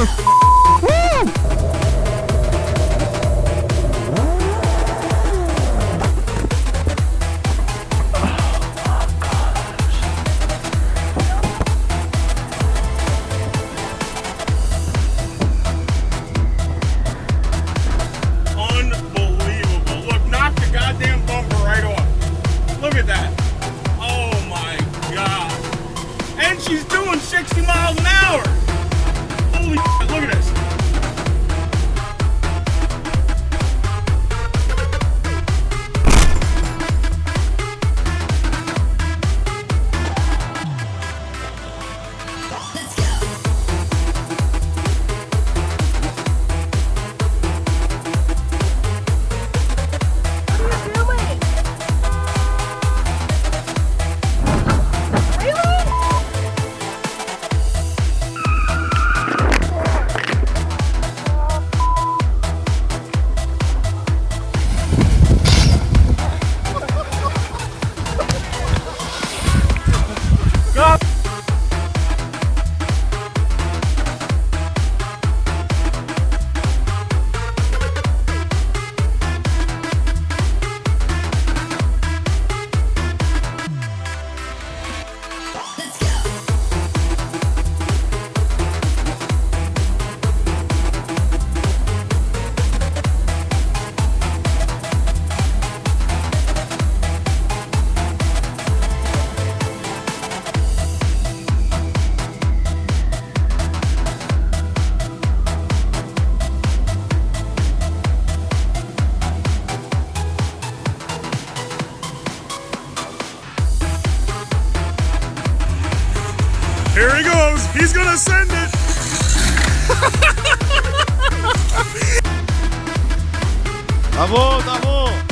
motherfucker. Stop! He's gonna send it. Bravo, bravo.